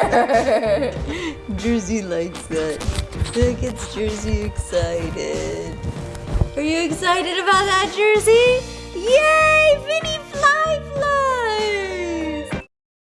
Jersey likes that. That gets Jersey excited. Are you excited about that, Jersey?